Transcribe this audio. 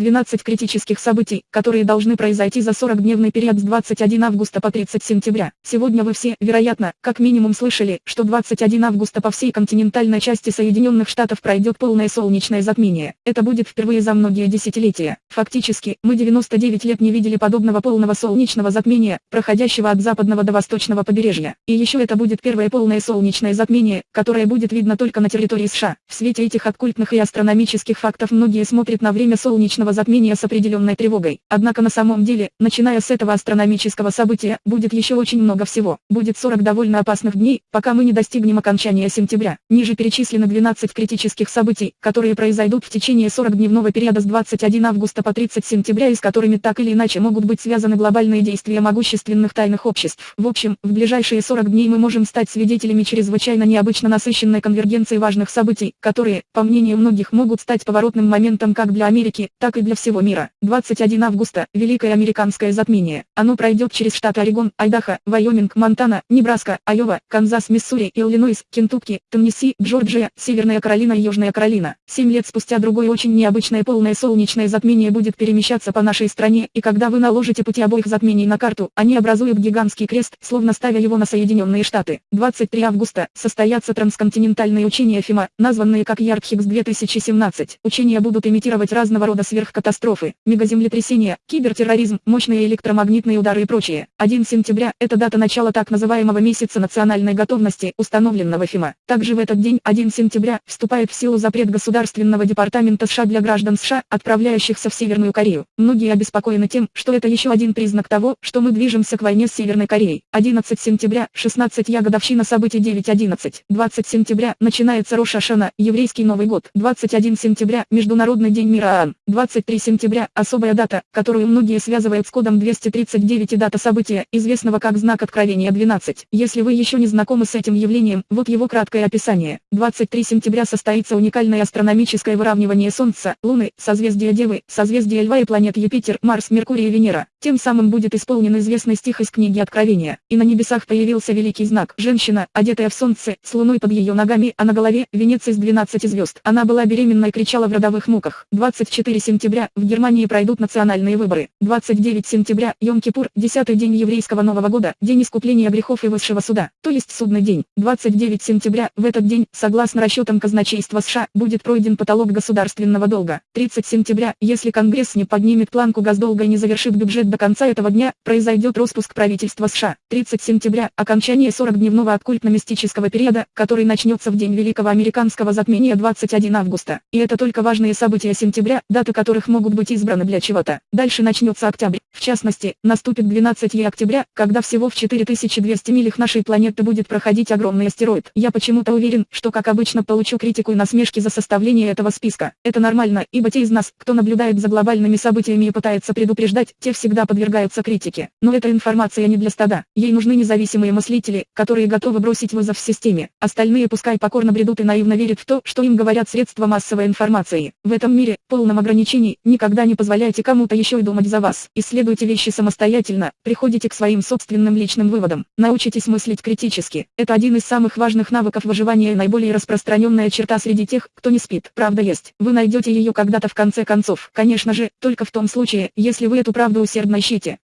12 критических событий, которые должны произойти за 40-дневный период с 21 августа по 30 сентября. Сегодня вы все, вероятно, как минимум слышали, что 21 августа по всей континентальной части Соединенных Штатов пройдет полное солнечное затмение. Это будет впервые за многие десятилетия. Фактически, мы 99 лет не видели подобного полного солнечного затмения, проходящего от западного до восточного побережья. И еще это будет первое полное солнечное затмение, которое будет видно только на территории США. В свете этих оккультных и астрономических фактов многие смотрят на время солнечного затмения с определенной тревогой. Однако на самом деле, начиная с этого астрономического события, будет еще очень много всего. Будет 40 довольно опасных дней, пока мы не достигнем окончания сентября. Ниже перечислены 12 критических событий, которые произойдут в течение 40-дневного периода с 21 августа по 30 сентября и с которыми так или иначе могут быть связаны глобальные действия могущественных тайных обществ. В общем, в ближайшие 40 дней мы можем стать свидетелями чрезвычайно необычно насыщенной конвергенции важных событий, которые, по мнению многих, могут стать поворотным моментом как для Америки, так и для всего мира. 21 августа – Великое американское затмение. Оно пройдет через штаты Орегон, Айдахо, Вайоминг, Монтана, Небраска, Айова, Канзас, Миссури, Иллинойс, Кентукки, Теннесси, Джорджия, Северная Каролина и Южная Каролина. Семь лет спустя другое очень необычное полное солнечное затмение будет перемещаться по нашей стране, и когда вы наложите пути обоих затмений на карту, они образуют гигантский крест, словно ставя его на Соединенные Штаты. 23 августа состоятся трансконтинентальные учения ФИМА, названные как Ярдхикс 2017. Учения будут имитировать разного рода сверхкатастрофы, мегаземлетрясения, кибертерроризм, мощные электромагнитные удары и прочее. 1 сентября – это дата начала так называемого месяца национальной готовности, установленного ФИМА. Также в этот день, 1 сентября, вступает в силу запрет Государственного департамента США для граждан США, отправляющихся в Северную Корею. Многие обеспокоены тем, что это еще один признак того, что мы движемся к войне с Северной Кореей. 11 сентября, 16 я годовщина событий 9.11. 20 сентября, начинается Рош еврейский Новый год. 21 сентября, Международный день мира ААН. 23 сентября, особая дата, которую многие связывают с кодом 239 и дата события, известного как знак Откровения 12. Если вы еще не знакомы с этим явлением, вот его краткое описание. 23 сентября состоится уникальное астрономическое выравнивание Солнца, Луны, созвездия Девы, созвездия Льва и планет Юпитер, Марс, Меркурий и Венера. Тем самым будет исполнен известный стих из книги Откровения. И на небесах появился великий знак. Женщина, одетая в солнце, с луной под ее ногами, а на голове – венец из 12 звезд. Она была беременна и кричала в родовых муках. 24 сентября в Германии пройдут национальные выборы. 29 сентября – Йом-Кипур, 10 день еврейского Нового года, день искупления грехов и высшего суда, то есть судный день. 29 сентября, в этот день, согласно расчетам казначейства США, будет пройден потолок государственного долга. 30 сентября, если Конгресс не поднимет планку госдолга и не завершит бюджет до конца этого дня, произойдет распуск правительства США. 30 сентября – окончание 40-дневного оккультно-мистического периода, который начнется в день Великого Американского затмения 21 августа. И это только важные события сентября, даты которых могут быть избраны для чего-то. Дальше начнется октябрь. В частности, наступит 12 октября, когда всего в 4200 милях нашей планеты будет проходить огромный астероид. Я почему-то уверен, что как обычно получу критику и насмешки за составление этого списка. Это нормально, ибо те из нас, кто наблюдает за глобальными событиями и пытается предупреждать, те всегда подвергаются критике. Но эта информация не для стада. Ей нужны независимые мыслители, которые готовы бросить вызов системе. Остальные пускай покорно бредут и наивно верят в то, что им говорят средства массовой информации. В этом мире, полном ограничений, никогда не позволяйте кому-то еще и думать за вас. Исследуйте вещи самостоятельно, приходите к своим собственным личным выводам. Научитесь мыслить критически. Это один из самых важных навыков выживания и наиболее распространенная черта среди тех, кто не спит. Правда есть. Вы найдете ее когда-то в конце концов. Конечно же, только в том случае, если вы эту правду усердно ищите.